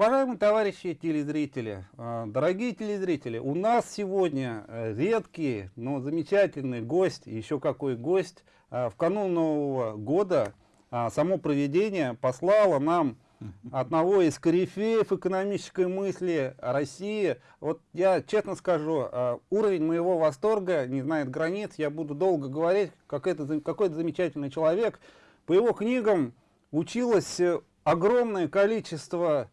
Уважаемые товарищи телезрители, э, дорогие телезрители, у нас сегодня э, редкий, но замечательный гость, еще какой гость. В канун Нового года само проведение послало нам одного из корифеев экономической мысли России. Вот я честно скажу, уровень моего восторга не знает границ, я буду долго говорить, как это, какой это замечательный человек. По его книгам училось огромное количество а,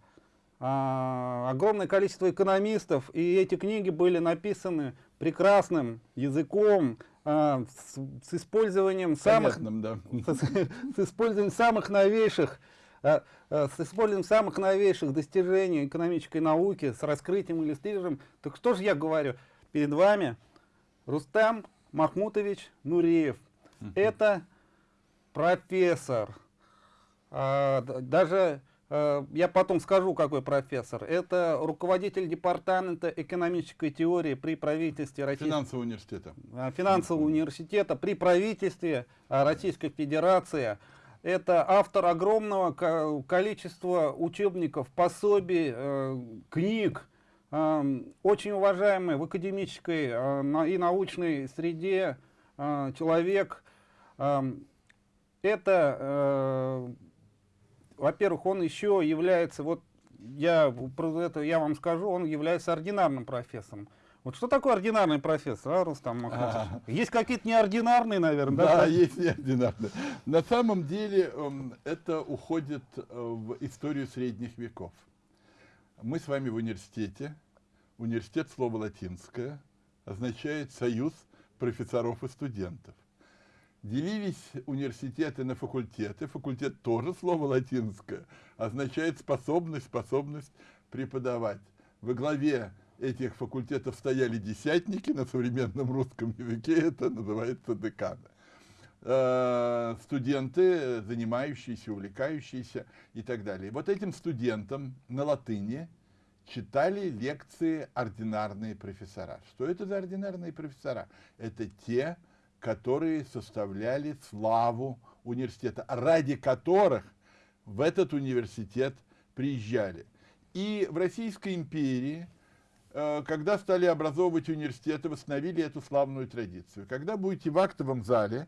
огромное количество экономистов, и эти книги были написаны прекрасным языком, а, с, с использованием самых, да. с, с использованием самых новейших а, а, с использованием самых новейших достижений экономической науки, с раскрытием иллюстрированием. Так что же я говорю? Перед вами Рустам Махмутович Нуриев. Это профессор. А, даже я потом скажу, какой профессор. Это руководитель департамента экономической теории при правительстве Российского финансового университета. Э, финансового университета при правительстве э, Российской Федерации. Это автор огромного количества учебников, пособий, книг, очень уважаемый в академической и научной среде человек. Это во-первых, он еще является, вот я, про это я вам скажу, он является ординарным профессором. Вот что такое ординарный профессор, а, Рустам Махмутович? А Есть какие-то неординарные, наверное, да? Да, есть неординарные. На самом деле эм, это уходит э, в историю средних веков. Мы с вами в университете. Университет, слово латинское, означает «союз профессоров и студентов» делились университеты на факультеты. Факультет тоже слово латинское, означает способность, способность преподавать. Во главе этих факультетов стояли десятники, на современном русском языке это называется деканы. Э, студенты, занимающиеся, увлекающиеся и так далее. Вот этим студентам на латыни читали лекции ординарные профессора. Что это за ординарные профессора? Это те, которые составляли славу университета, ради которых в этот университет приезжали. И в Российской империи, э, когда стали образовывать университеты, восстановили эту славную традицию. Когда будете в актовом зале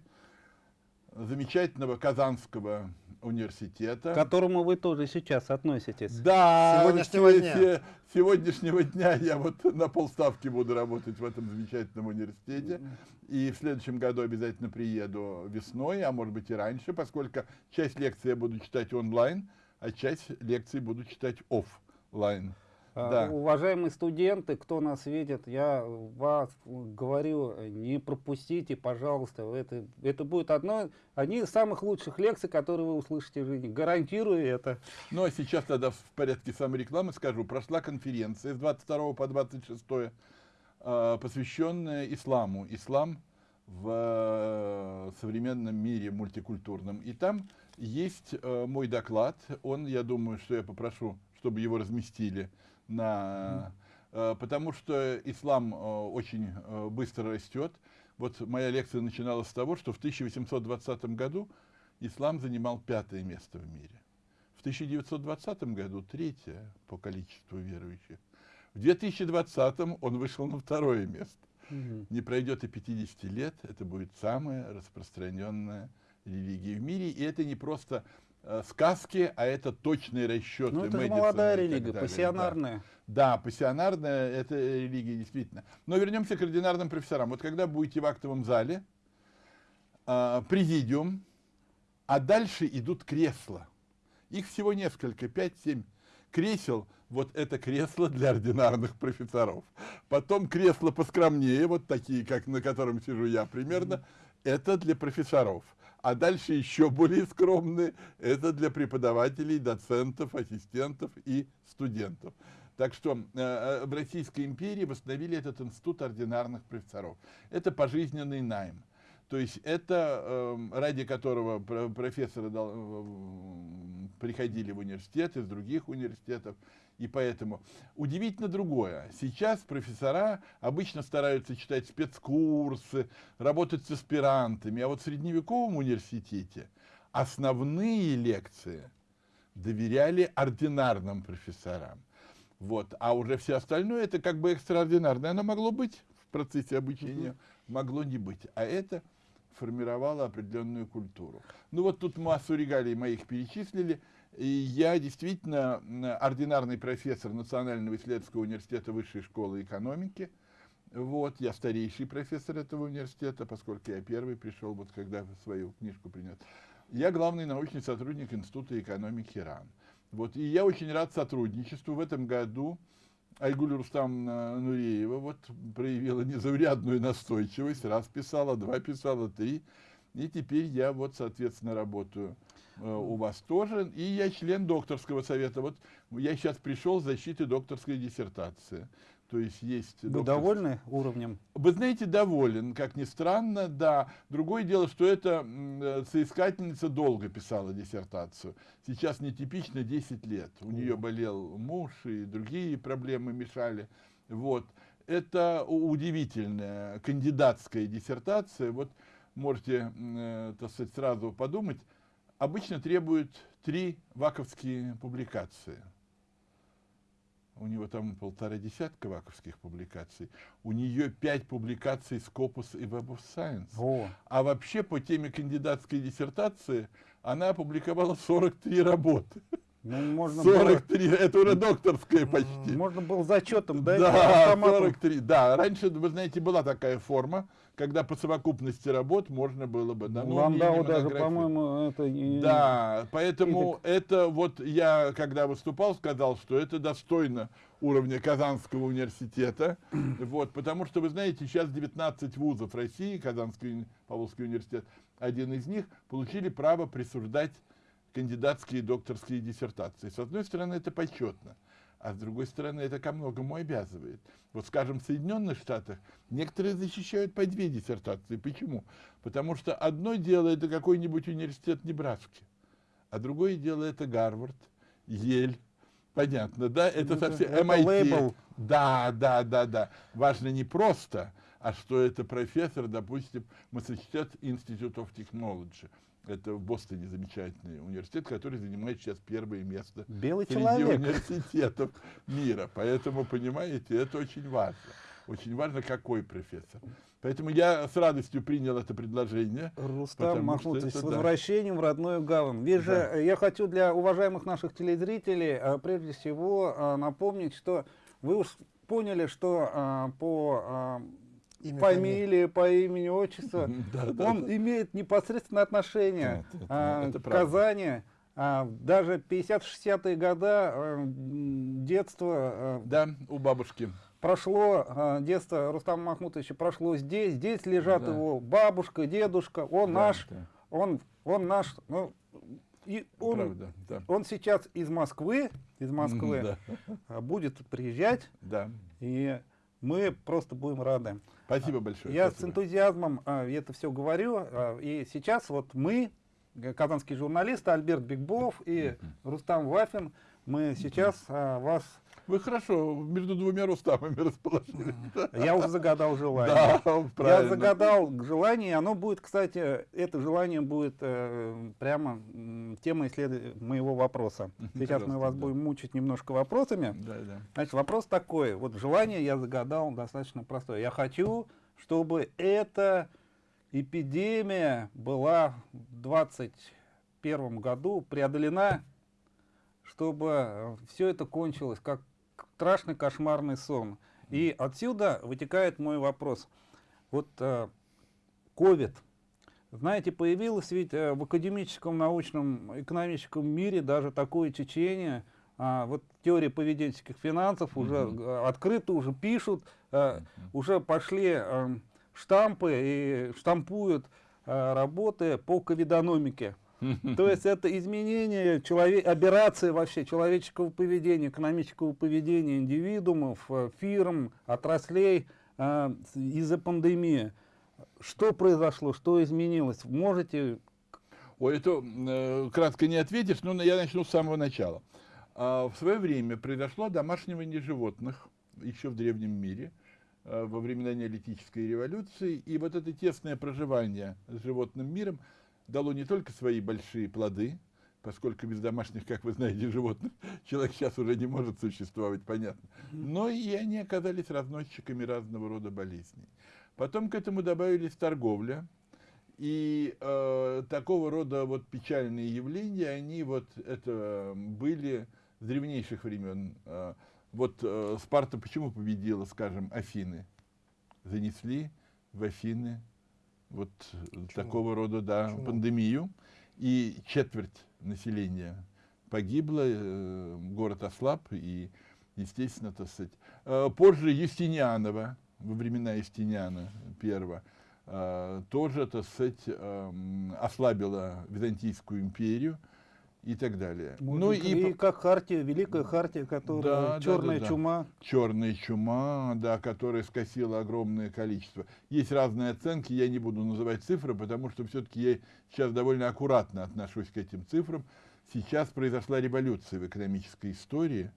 замечательного Казанского университета. К которому вы тоже сейчас относитесь. Да, сегодняшнего дня. сегодняшнего дня я вот на полставки буду работать в этом замечательном университете. И в следующем году обязательно приеду весной, а может быть и раньше, поскольку часть лекций я буду читать онлайн, а часть лекций буду читать офлайн. А, да. Уважаемые студенты, кто нас видит, я вас говорю, не пропустите, пожалуйста. Это, это будет одно, одни из самых лучших лекций, которые вы услышите в жизни. Гарантирую это. Ну а сейчас тогда в порядке саморекламы скажу. Прошла конференция с 22 по 26, а, посвященная исламу. Ислам в э, современном мире мультикультурном. И там есть э, мой доклад. Он, я думаю, что я попрошу, чтобы его разместили на, э, потому что ислам э, очень э, быстро растет. Вот моя лекция начиналась с того, что в 1820 году ислам занимал пятое место в мире. В 1920 году третье по количеству верующих. В 2020 он вышел на второе место. Угу. Не пройдет и 50 лет, это будет самая распространенная религия в мире. И это не просто сказки, а это точные расчеты. Ну, это же молодая религия, пассионарная. Да. да, пассионарная, это религия действительно. Но вернемся к ординарным профессорам. Вот когда будете в актовом зале, э, президиум, а дальше идут кресла. Их всего несколько, 5-7 кресел. Вот это кресло для ординарных профессоров. Потом кресло поскромнее, вот такие, как на котором сижу я примерно, это для профессоров а дальше еще более скромные, это для преподавателей, доцентов, ассистентов и студентов. Так что э, э, в Российской империи восстановили этот институт ординарных профессоров. Это пожизненный найм. То есть это, э, ради которого профессоры э, приходили в университет из других университетов, и поэтому удивительно другое. Сейчас профессора обычно стараются читать спецкурсы, работать с аспирантами, а вот в средневековом университете основные лекции доверяли ординарным профессорам. Вот. А уже все остальное, это как бы экстраординарное. Оно могло быть в процессе обучения, могло не быть. А это формировало определенную культуру. Ну вот тут массу регалий моих перечислили. И я действительно ординарный профессор Национального исследовательского университета Высшей школы экономики. Вот, я старейший профессор этого университета, поскольку я первый пришел, вот когда свою книжку принес. Я главный научный сотрудник Института экономики РАН. Вот, и я очень рад сотрудничеству. В этом году Айгуль Рустам Нуреева вот проявила незаурядную настойчивость. Раз писала, два писала, три. И теперь я вот, соответственно, работаю э, у вас тоже. И я член докторского совета. Вот я сейчас пришел с защиты докторской диссертации. То есть есть... Вы доктор... довольны уровнем? Вы знаете, доволен, как ни странно, да. Другое дело, что эта э, соискательница долго писала диссертацию. Сейчас нетипично 10 лет. У нее болел муж, и другие проблемы мешали. Вот. Это удивительная кандидатская диссертация. Вот можете, э, так сказать, сразу подумать. Обычно требуют три ваковские публикации у него там полтора десятка ваковских публикаций, у нее пять публикаций Scopus и Web of Science. О. А вообще по теме кандидатской диссертации она опубликовала 43 работы. Ну, можно 43, было... это уже докторская почти. Можно было зачетом, да? Да, 43, да. Раньше, вы знаете, была такая форма, когда по совокупности работ можно было бы... Да, ну, Ландау даже, по-моему, это... Не... Да, поэтому это вот я, когда выступал, сказал, что это достойно уровня Казанского университета, вот, потому что, вы знаете, сейчас 19 вузов России, Казанский Павловский университет, один из них, получили право присуждать кандидатские и докторские диссертации. С одной стороны, это почетно, а с другой стороны, это ко многому обязывает. Вот, скажем, в Соединенных Штатах некоторые защищают по две диссертации. Почему? Потому что одно дело это какой-нибудь университет Небраски, а другое дело это Гарвард, Ель, Понятно, да? Это ну, совсем это MIT. Лейбл. Да, да, да, да. Важно не просто, а что это профессор, допустим, Massachusetts Institute of Technology. Это в Бостоне замечательный университет, который занимает сейчас первое место Белый среди человек. университетов мира. Поэтому, понимаете, это очень важно. Очень важно, какой профессор. Поэтому я с радостью принял это предложение. Рустам Махмутович, с возвращением да. в родную гавань. Вижу, да. я хочу для уважаемых наших телезрителей а, прежде всего а, напомнить, что вы уж поняли, что а, по Имя, фамилии, по имени, отчеству, он имеет непосредственное отношение а, к Казани. А, даже 50-60-е годы а, детство... Да, у бабушки. Прошло детство Рустама Махмутовича, прошло здесь. Здесь лежат его бабушка, дедушка. Он наш, он, он наш... Ну, и он, Правда, да. он сейчас из Москвы, из Москвы да. будет приезжать. Да. И мы просто будем рады. Спасибо большое. Я спасибо. с энтузиазмом а, это все говорю. А, и сейчас вот мы, казанские журналисты, Альберт Бигбов и Рустам Вафин, мы сейчас а, вас вы хорошо между двумя Рустамами расположились. Я уже загадал желание. Да, правильно. Я загадал желание, оно будет, кстати, это желание будет э, прямо темой исслед... моего вопроса. Сейчас мы вас да. будем мучить немножко вопросами. Да, да. Значит, вопрос такой. Вот желание я загадал достаточно простое. Я хочу, чтобы эта эпидемия была в 2021 году преодолена чтобы все это кончилось как страшный кошмарный сон. И отсюда вытекает мой вопрос. Вот э, знаете, появилось ведь э, в академическом, научном, экономическом мире даже такое течение, а, вот теория поведенческих финансов уже mm -hmm. открыто уже пишут, mm -hmm. уже пошли а, штампы и штампуют а, работы по ковидономике. То есть это изменение, человек, операция вообще человеческого поведения, экономического поведения индивидуумов, э, фирм, отраслей э, из-за пандемии. Что произошло, что изменилось? Можете... Ой, это э, кратко не ответишь, но я начну с самого начала. А, в свое время произошло домашнивание животных еще в древнем мире, э, во времена неолитической революции, и вот это тесное проживание с животным миром – дало не только свои большие плоды, поскольку без домашних, как вы знаете, животных человек сейчас уже не может существовать, понятно. Но и они оказались разносчиками разного рода болезней. Потом к этому добавились торговля, и э, такого рода вот печальные явления, они вот это были с древнейших времен. Э, вот э, Спарта почему победила, скажем, Афины? Занесли в Афины вот Чума. такого рода да, пандемию, и четверть населения погибло, э, город ослаб, и, естественно, так сказать. Э, позже Юстинианова, во времена Юстиниана первого, э, тоже, так сказать, э, ослабила Византийскую империю, и так далее. Может, ну и, и как хартия, великая хартия, которая да, черная да, да, чума. Да. Черная чума, да, которая скосила огромное количество. Есть разные оценки, я не буду называть цифры, потому что все-таки я сейчас довольно аккуратно отношусь к этим цифрам. Сейчас произошла революция в экономической истории,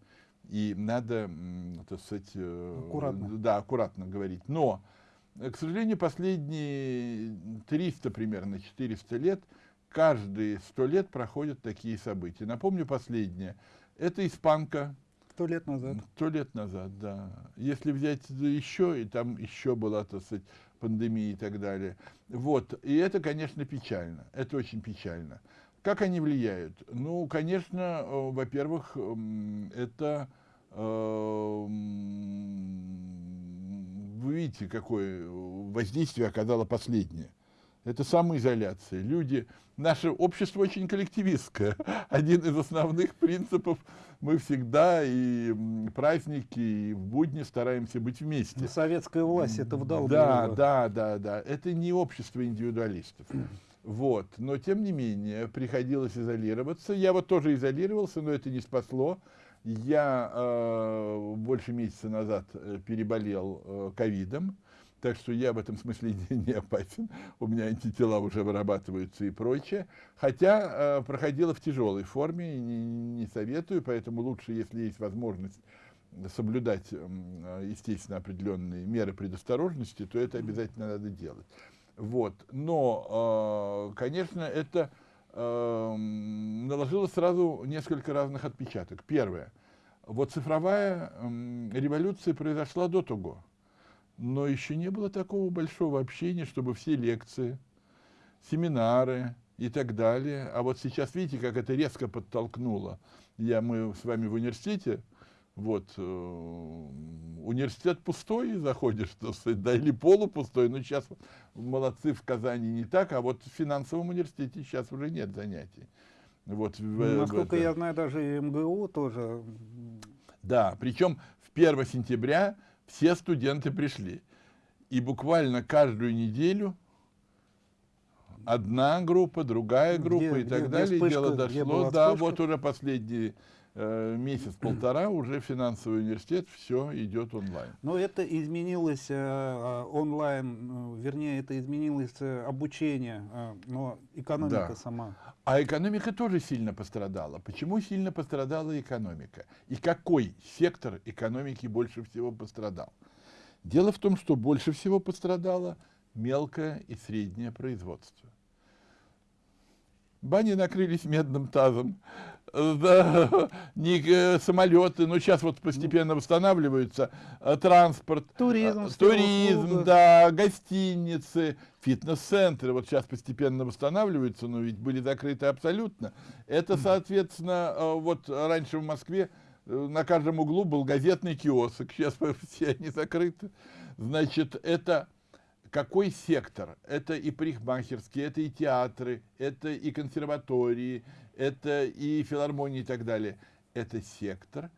и надо, так сказать, э, аккуратно. Да, аккуратно говорить. Но, к сожалению, последние 300 примерно, 400 лет – каждые сто лет проходят такие события. Напомню последнее. Это испанка. Сто лет назад. Сто лет назад, да. Если взять еще, и там еще была, так сказать, пандемия и так далее. Вот. И это, конечно, печально. Это очень печально. Как они влияют? Ну, конечно, э, во-первых, это... Э, вы видите, какое воздействие оказало последнее это самоизоляция. Люди, наше общество очень коллективистское. Один из основных принципов мы всегда и праздники, и в будни стараемся быть вместе. Но советская власть это вдалбливала. Да, да, да, да. Это не общество индивидуалистов. Вот. Но, тем не менее, приходилось изолироваться. Я вот тоже изолировался, но это не спасло. Я э, больше месяца назад э, переболел э, ковидом. Э, так что я в этом смысле не, не опасен. У меня антитела уже вырабатываются и прочее. Хотя э, проходила в тяжелой форме, не, не советую, поэтому лучше, если есть возможность соблюдать, э, естественно, определенные меры предосторожности, то это обязательно надо делать. Вот. Но, э, конечно, это э, наложило сразу несколько разных отпечаток. Первое. Вот цифровая э, революция произошла до того но еще не было такого большого общения, чтобы все лекции, семинары и так далее. А вот сейчас видите, как это резко подтолкнуло. Я, мы с вами в университете, вот, э, университет пустой, заходишь, да, или полупустой, но сейчас молодцы в Казани не так, а вот в финансовом университете сейчас уже нет занятий. Вот, ну, насколько в, я знаю, даже МГУ тоже. Да, причем в 1 сентября все студенты пришли. И буквально каждую неделю одна группа, другая группа где, и так где, далее. Вспышка, Дело дошло, да, вспышка? вот уже последний э, месяц-полтора уже финансовый университет, все идет онлайн. Но это изменилось э, э онлайн, э, вернее, это изменилось э, обучение, э, но экономика да. сама. А экономика тоже сильно пострадала. Почему сильно пострадала экономика? И какой сектор экономики больше всего пострадал? Дело в том, что больше всего пострадало мелкое и среднее производство. Бани накрылись медным тазом, да, не, э, самолеты, но сейчас вот постепенно восстанавливаются, э, транспорт, туризм, э, туризм да, гостиницы, фитнес-центры, вот сейчас постепенно восстанавливаются, но ведь были закрыты абсолютно. Это, соответственно, вот раньше в Москве на каждом углу был газетный киоск, сейчас все они закрыты. Значит, это какой сектор? Это и парикмахерские, это и театры, это и консерватории, это и филармонии и так далее. Это сектор,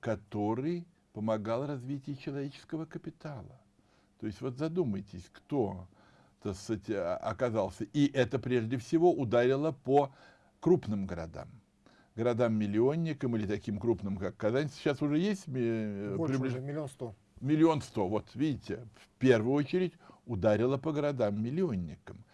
который помогал развитию человеческого капитала. То есть вот задумайтесь, кто так сказать, оказался. И это прежде всего ударило по крупным городам. Городам-миллионникам или таким крупным, как Казань. Сейчас уже есть... Э, Больше приближ... уже, миллион сто. Миллион сто. Вот видите, в первую очередь ударила по городам-миллионникам.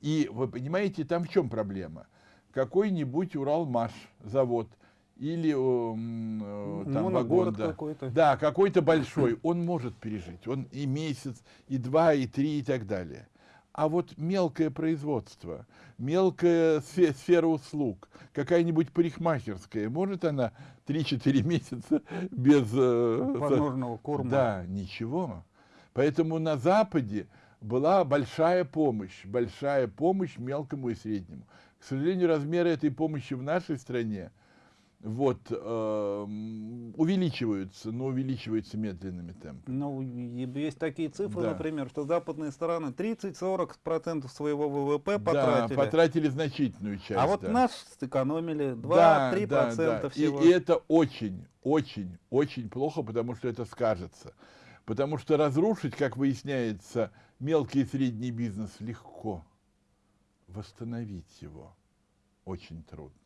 И вы понимаете, там в чем проблема? Какой-нибудь Уралмаш завод или э, там вагон, да, какой-то. да, какой-то большой, он может пережить, он и месяц, и два, и три, и так далее. А вот мелкое производство, мелкая сфера услуг, какая-нибудь парикмахерская, может она 3-4 месяца без... Э, Подножного корма. Да, ничего. Поэтому на Западе была большая помощь, большая помощь мелкому и среднему. К сожалению, размеры этой помощи в нашей стране – вот, э, увеличиваются, но увеличиваются медленными темпами. Ну, есть такие цифры, да. например, что западные страны 30-40% своего ВВП потратили. Да, потратили значительную часть. А вот да. наш сэкономили 2-3% да, да, да. всего. И, и это очень, очень, очень плохо, потому что это скажется. Потому что разрушить, как выясняется, мелкий и средний бизнес легко. Восстановить его очень трудно.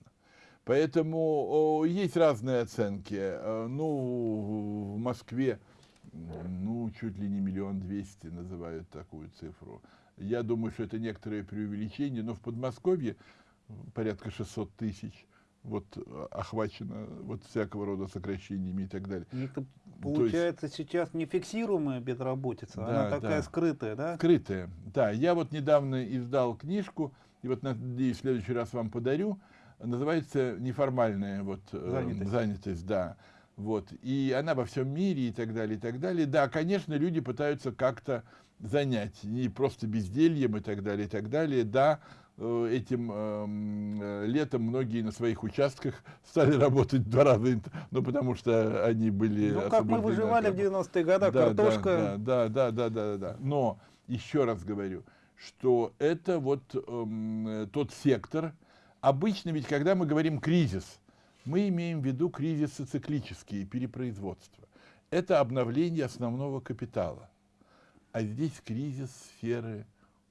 Поэтому есть разные оценки. Э, ну, в Москве, ну, чуть ли не миллион двести называют такую цифру. Я думаю, что это некоторое преувеличение, но в Подмосковье порядка 600 тысяч вот охвачено вот всякого рода сокращениями и так далее. Это получается есть, сейчас нефиксируемая безработица, да, она такая да. скрытая, да? Скрытая, да. Я вот недавно издал книжку, и вот надеюсь, в следующий раз вам подарю, называется неформальная вот, э, занятость. занятость, да. Вот, и она во всем мире и так далее, и так далее. Да, конечно, люди пытаются как-то занять, не просто бездельем и так далее, и так далее. Да, этим эм, э, летом многие на своих участках стали работать в два раза, ну, потому что они были... Ну, как мы выживали в 90-е годы, да, картошка... Да, да, да, да, да, да, Но, еще раз говорю, что это вот эм, тот сектор, Обычно ведь, когда мы говорим кризис, мы имеем в виду кризисы циклические, перепроизводства. Это обновление основного капитала. А здесь кризис сферы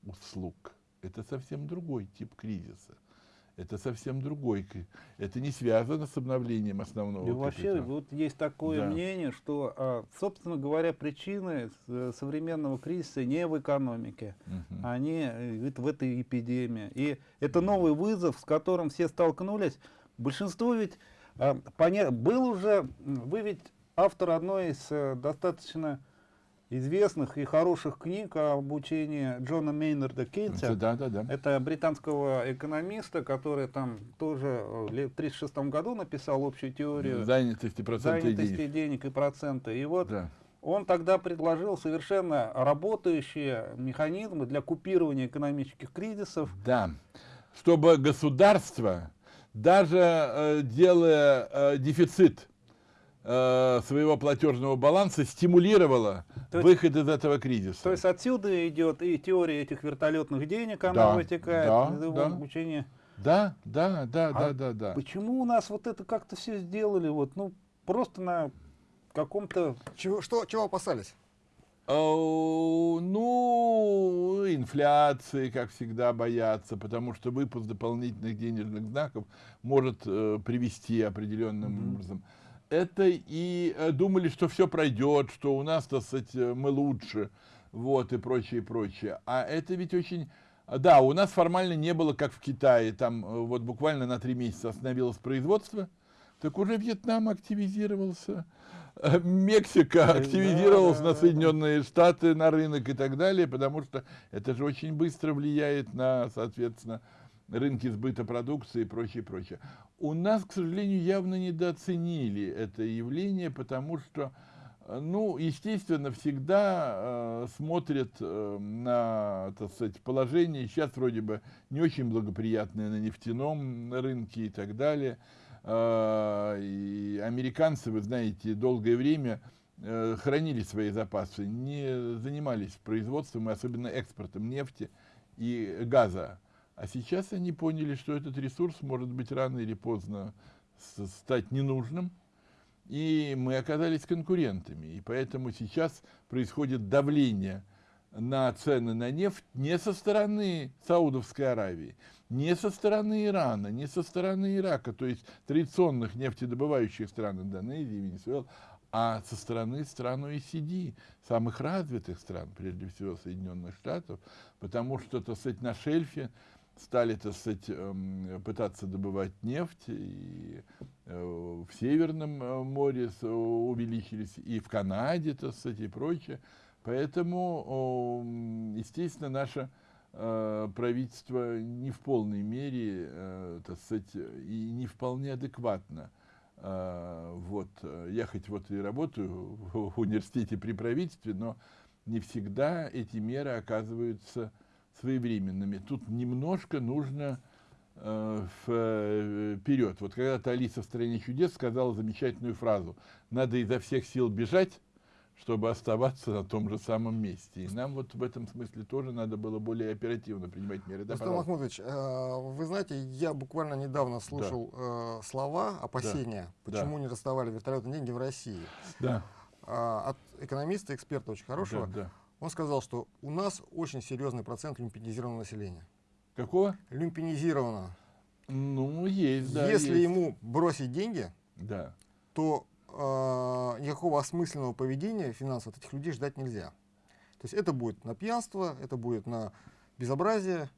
услуг. Это совсем другой тип кризиса. Это совсем другой. Это не связано с обновлением основного И вообще, вот есть такое да. мнение, что, а, собственно говоря, причины э, современного кризиса не в экономике, угу. они э, в этой эпидемии. И это новый вызов, с которым все столкнулись. Большинство ведь а, поня... был уже, вы ведь автор одной из э, достаточно известных и хороших книг о обучении Джона Мейнарда Кейнса. Да, да, да. Это британского экономиста, который там тоже в 1936 году написал общую теорию занятости, занятости денег. денег и процента. И вот да. он тогда предложил совершенно работающие механизмы для купирования экономических кризисов. Да, чтобы государство, даже э, делая э, дефицит, Э, своего платежного баланса стимулировала то выход из этого кризиса. То есть отсюда идет и теория этих вертолетных денег, она да, вытекает да, из его да. обучения. Да, да, да, а да, да, да. Почему у нас вот это как-то все сделали, вот, ну, просто на каком-то... Чего, что, чего опасались? Uh, ну, инфляции, как всегда, боятся, потому что выпуск дополнительных денежных знаков может uh, привести определенным mm -hmm. образом это и э, думали, что все пройдет, что у нас, так сказать, э, мы лучше, вот, и прочее, и прочее. А это ведь очень... Да, у нас формально не было, как в Китае, там э, вот буквально на три месяца остановилось производство, так уже Вьетнам активизировался, Мексика активизировалась на Соединенные Штаты, на рынок и так далее, потому что это же очень быстро влияет на, соответственно, рынки сбыта продукции и прочее, прочее. У нас, к сожалению, явно недооценили это явление, потому что, э, ну, естественно, всегда э, смотрят э, на, так сказать, положение, сейчас вроде бы не очень благоприятное на нефтяном рынке и так далее. Э, и американцы, вы знаете, долгое время э, хранили свои запасы, не занимались производством, и особенно экспортом нефти и газа. А сейчас они поняли, что этот ресурс может быть рано или поздно стать ненужным, и мы оказались конкурентами. И поэтому сейчас происходит давление на цены на нефть не со стороны Саудовской Аравии, не со стороны Ирана, не со стороны Ирака, то есть традиционных нефтедобывающих стран Индонезии, Венесуэлы, а со стороны стран ОЕСИД, самых развитых стран, прежде всего Соединенных Штатов, потому что, так сказать, на шельфе стали, так сказать, эм, пытаться добывать нефть, и э, в Северном э, море увеличились, и в Канаде, так сказать, и прочее. Поэтому, естественно, наша э, правительство не в полной мере, э, так сказать, и не вполне адекватно. Э, вот, я хоть вот и работаю в университете при правительстве, но не всегда эти меры оказываются своевременными. Тут немножко нужно э, вперед. Вот когда-то Алиса в «Стране чудес» сказала замечательную фразу «надо изо всех сил бежать, чтобы оставаться на том же самом месте. И нам вот в этом смысле тоже надо было более оперативно принимать меры. Да, Рустам Махмудович, э, вы знаете, я буквально недавно слушал да. слова, опасения, да. почему да. не расставали вертолетные деньги в России. Да. От экономиста, эксперта очень хорошего. Да, да. Он сказал, что у нас очень серьезный процент люмпинизированного населения. Какого? Люмпинизированного. Ну, есть, да. Если есть. ему бросить деньги, да. то э, никакого осмысленного поведения финансового от этих людей ждать нельзя. То есть это будет на пьянство, это будет на безобразие.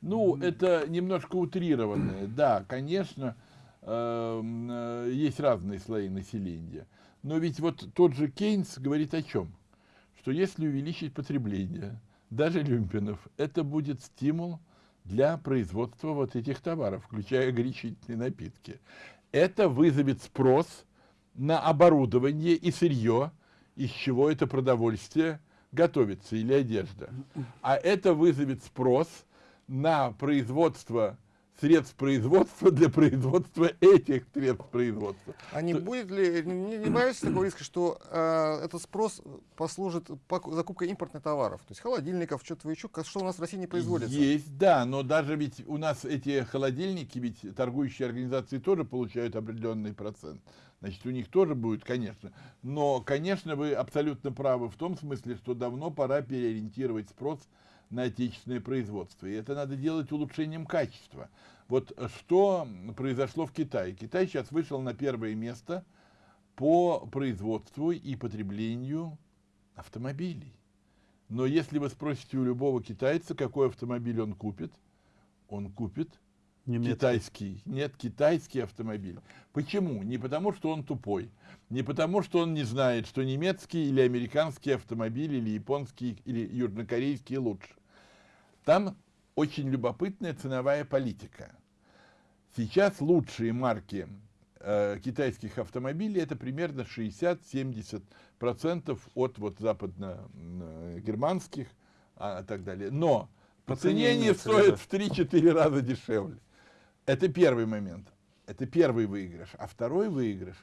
Ну, это немножко утрированное. Да, конечно, эм, э, есть разные слои населения. Но ведь вот тот же Кейнс говорит о чем? Что если увеличить потребление, даже люмпинов, это будет стимул для производства вот этих товаров, включая горячительные напитки. Это вызовет спрос на оборудование и сырье, из чего это продовольствие готовится или одежда. А это вызовет спрос на производство средств производства для производства этих средств производства. А не будет ли, не, не боитесь такого риска, что э, этот спрос послужит закупкой импортных товаров? То есть холодильников, что-то еще, что у нас в России не производится? Есть, да, но даже ведь у нас эти холодильники, ведь торгующие организации тоже получают определенный процент. Значит, у них тоже будет, конечно. Но, конечно, вы абсолютно правы в том смысле, что давно пора переориентировать спрос на отечественное производство. И это надо делать улучшением качества. Вот что произошло в Китае. Китай сейчас вышел на первое место по производству и потреблению автомобилей. Но если вы спросите у любого китайца, какой автомобиль он купит, он купит Немецкий. китайский. Нет, китайский автомобиль. Почему? Не потому, что он тупой. Не потому, что он не знает, что немецкий или американский автомобиль, или японский, или южнокорейский лучше. Там очень любопытная ценовая политика. Сейчас лучшие марки э, китайских автомобилей это примерно 60-70% от вот западно-германских а, так далее. Но по, цене они стоят в 3-4 раза дешевле. Это первый момент. Это первый выигрыш. А второй выигрыш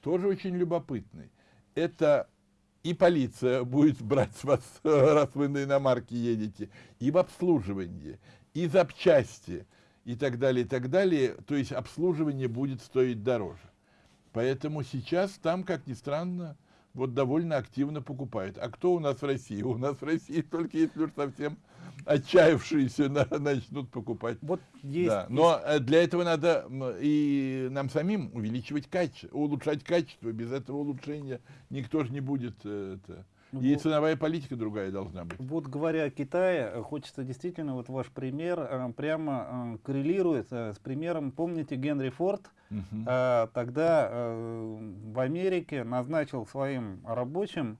тоже очень любопытный. Это и полиция будет брать с вас, раз вы на иномарке едете, и в обслуживании, и запчасти, и так далее, и так далее. То есть обслуживание будет стоить дороже. Поэтому сейчас там, как ни странно, вот довольно активно покупают. А кто у нас в России? У нас в России только если уж совсем отчаявшиеся на, начнут покупать. Вот есть, да. Но есть. Э, для этого надо и нам самим увеличивать качество, улучшать качество. Без этого улучшения никто же не будет э, это, и вот, ценовая политика другая должна быть. Вот говоря о Китае, хочется действительно, вот ваш пример э, прямо коррелирует с примером, помните, Генри Форд, угу. тогда в Америке назначил своим рабочим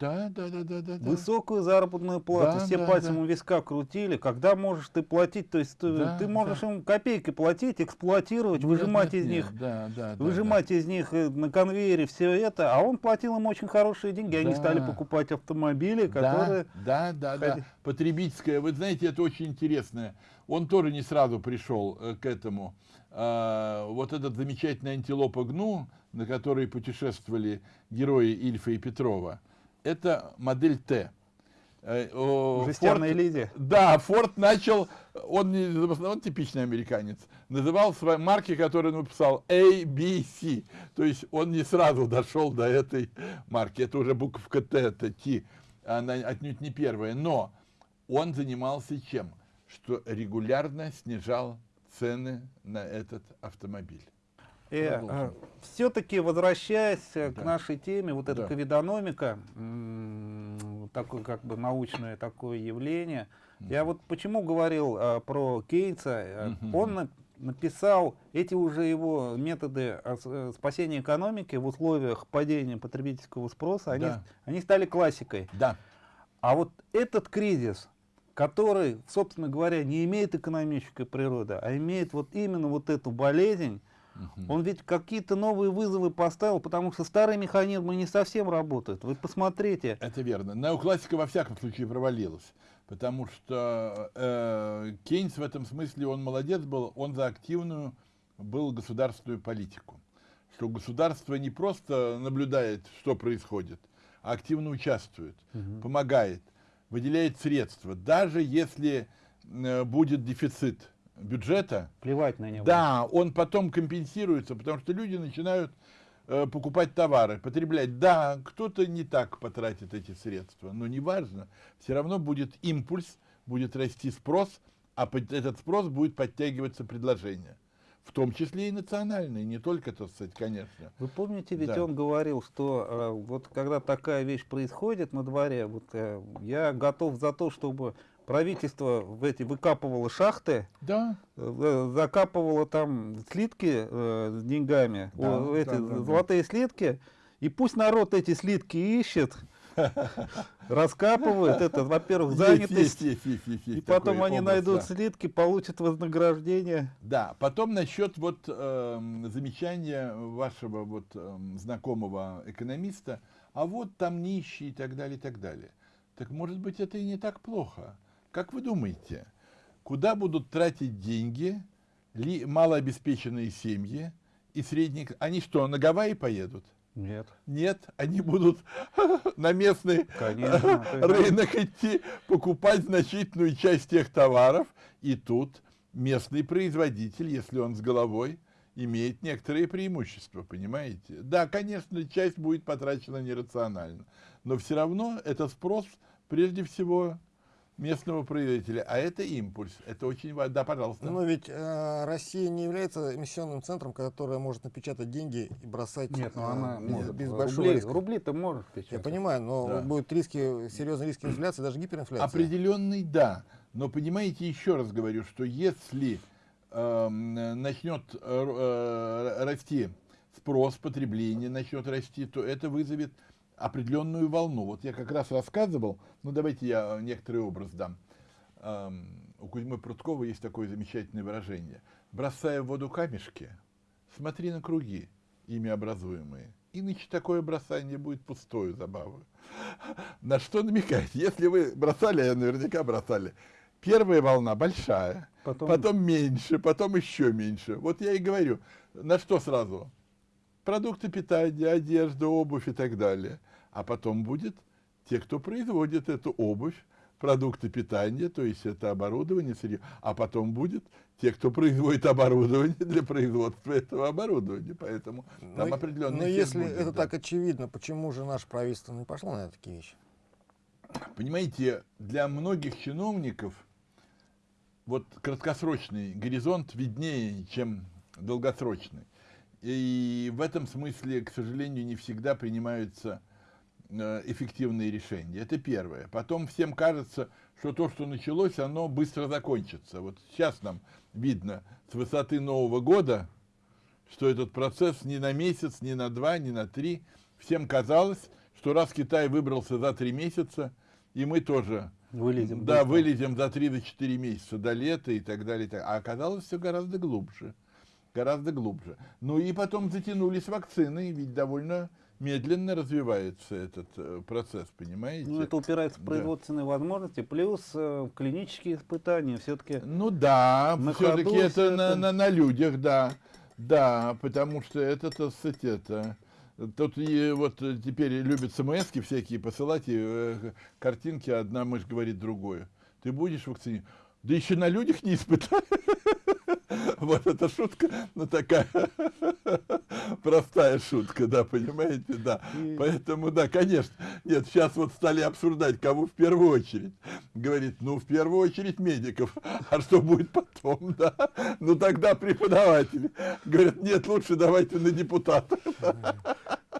да, да, да, да, да. Высокую заработную плату, да, все да, пальцем да. у виска крутили. Когда можешь ты платить, то есть да, ты, можешь да. им копейки платить, эксплуатировать, нет, выжимать нет, из нет, них, да, да, выжимать да, из них э, на конвейере все это, а он платил им очень хорошие деньги, да. они стали покупать автомобили, которые... Да, да, да, да. Потребительское, вы знаете, это очень интересное. Он тоже не сразу пришел э, к этому. А, вот этот замечательный антилопа Гну, на которой путешествовали герои Ильфа и Петрова, это модель Т. Э, Жестяная Лиди. Да, Форд начал, он, он типичный американец, называл свои марки, которые он написал A, B, C. То есть он не сразу дошел до этой марки. Это уже буковка Т, это Т, она отнюдь не первая. Но он занимался чем? Что регулярно снижал цены на этот автомобиль. Э, э, Все-таки возвращаясь да. к нашей теме, вот эта да. ковидономика, такое как бы научное такое явление. Mm Я вот почему говорил э, про Кейтса, mm -hmm. он на, написал эти уже его методы э, спасения экономики в условиях падения потребительского спроса, они, да. они стали классикой. Да. А вот этот кризис, который, собственно говоря, не имеет экономической природы, а имеет вот именно вот эту болезнь, он ведь какие-то новые вызовы поставил, потому что старые механизмы не совсем работают. Вы посмотрите. Это верно. Неоклассика во всяком случае провалилась. Потому что э, Кейнс в этом смысле, он молодец был, он за активную был государственную политику. Что государство не просто наблюдает, что происходит, а активно участвует, угу. помогает, выделяет средства. Даже если э, будет дефицит бюджета, плевать на него. Да, он потом компенсируется, потому что люди начинают э, покупать товары, потреблять. Да, кто-то не так потратит эти средства, но неважно, все равно будет импульс, будет расти спрос, а под этот спрос будет подтягиваться предложение. В том числе и национальные, не только, так сказать, конечно. Вы помните, ведь да. он говорил, что э, вот когда такая вещь происходит на дворе, вот э, я готов за то, чтобы правительство в эти выкапывало шахты, да. Э, закапывало там слитки э, с деньгами, да, о, эти да, да, золотые да. слитки, и пусть народ эти слитки ищет, раскапывает это, во-первых, занятость, и потом они найдут слитки, получат вознаграждение. Да, потом насчет вот э, замечания вашего вот э, знакомого экономиста, а вот там нищие и так далее, и так далее. Так может быть это и не так плохо. Как вы думаете, куда будут тратить деньги ли малообеспеченные семьи и средние... Они что, на Гавайи поедут? Нет. Нет, они будут на местный Конечно, рынок идти, покупать значительную часть тех товаров, и тут местный производитель, если он с головой, имеет некоторые преимущества, понимаете? Да, конечно, часть будет потрачена нерационально, но все равно это спрос прежде всего местного производителя, а это импульс. Это очень важно. Да, пожалуйста. Но ведь э, Россия не является эмиссионным центром, которое может напечатать деньги и бросать Нет, но э, она без, может. без большого рубли, риска. Рубли-то может печатать. Я понимаю, но да. будут риски, серьезные риски инфляции, даже гиперинфляции. Определенный, да. Но понимаете, еще раз говорю, что если э, начнет э, э, расти спрос, потребление начнет расти, то это вызовет определенную волну. Вот я как раз рассказывал, ну давайте я некоторый образ дам. У Кузьмы Прудкова есть такое замечательное выражение. Бросая в воду камешки, смотри на круги, ими образуемые. Иначе такое бросание будет пустою забавой. На что намекать? Если вы бросали, а наверняка бросали, первая волна большая, потом... потом меньше, потом еще меньше. Вот я и говорю, на что сразу? Продукты питания, одежда, обувь и так далее а потом будет те, кто производит эту обувь, продукты питания, то есть это оборудование, сырье, а потом будет те, кто производит оборудование для производства этого оборудования, поэтому но, там определенный Но если будет, это да. так очевидно, почему же наше правительство не пошло на такие вещи? Понимаете, для многих чиновников вот краткосрочный горизонт виднее, чем долгосрочный. И в этом смысле, к сожалению, не всегда принимаются эффективные решения. Это первое. Потом всем кажется, что то, что началось, оно быстро закончится. Вот сейчас нам видно с высоты Нового года, что этот процесс не на месяц, не на два, не на три. Всем казалось, что раз Китай выбрался за три месяца, и мы тоже вылезем, да, вылезем за три до четыре месяца до лета и так далее. И так. А оказалось все гораздо глубже. Гораздо глубже. Ну и потом затянулись вакцины, ведь довольно медленно развивается этот э, процесс, понимаете? Ну, это упирается в производственные да. возможности, плюс э, клинические испытания все-таки. Ну да, все-таки это, это... На, на, на людях, да. Да, потому что это, так сказать, это... Тут и вот теперь любят смс всякие посылать, и э, картинки, одна мышь говорит другую. Ты будешь вакцинировать? Да еще на людях не испытали. Вот эта шутка, ну такая простая шутка, да, понимаете, да. Поэтому, да, конечно. Нет, сейчас вот стали обсуждать, кого в первую очередь. Говорит, ну, в первую очередь медиков. А что будет потом, да? Ну, тогда преподаватели. Говорят, нет, лучше давайте на депутатов.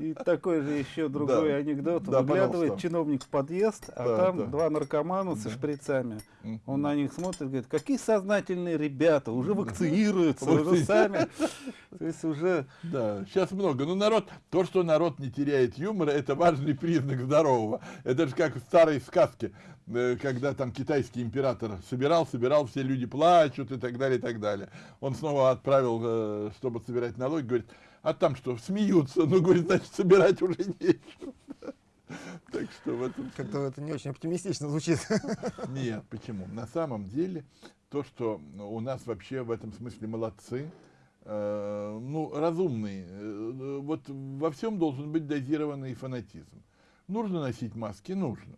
И такой же еще другой Да. анекдот. Да, Выглядывает чиновник в подъезд, а Да, там да. два наркомана со шприцами. Он на них смотрит и говорит, какие сознательные ребята, уже вакцинируются, уже сами. То есть уже Да, сейчас много. Но народ, то, что народ не теряет юмора, это важный признак здорового. Это же как в старой сказке, э, когда там китайский император собирал, собирал, все люди плачут и так далее, и так далее. Он снова отправил, э, чтобы собирать налоги, говорит, а там что, смеются? Ну, говорит, значит, собирать уже нечего. Так что в этом Как-то это не очень оптимистично звучит. Нет, почему? На самом деле, то, что у нас вообще в этом смысле молодцы, э, ну, разумные, э, вот во всем должен быть дозированный фанатизм. Нужно носить маски? Нужно.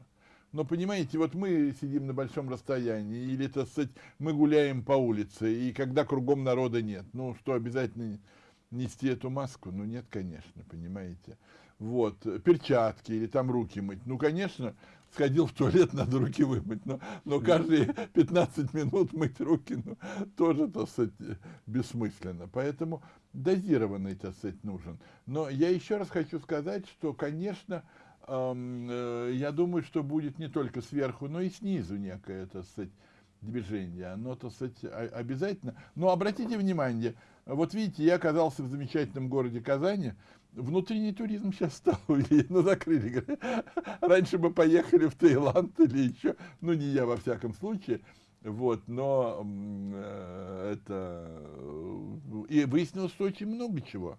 Но понимаете, вот мы сидим на большом расстоянии, или, так сказать, мы гуляем по улице, и когда кругом народа нет, ну что, обязательно нести эту маску? Ну нет, конечно, понимаете. Вот, перчатки или там руки мыть. Ну, конечно, сходил в туалет, надо руки вымыть, но, но каждые 15 минут мыть руки, ну, тоже, так сказать, бессмысленно. Поэтому дозированный, так сказать, нужен. Но я еще раз хочу сказать, что, конечно, э, я думаю, что будет не только сверху, но и снизу некое, так сказать, движение. Оно, так сказать, обязательно. Но обратите внимание, вот видите, я оказался в замечательном городе Казани, внутренний туризм сейчас стал, ну, закрыли. Раньше мы поехали в Таиланд или еще, ну, не я во всяком случае, вот, но э, это... э, И выяснилось, что очень много чего.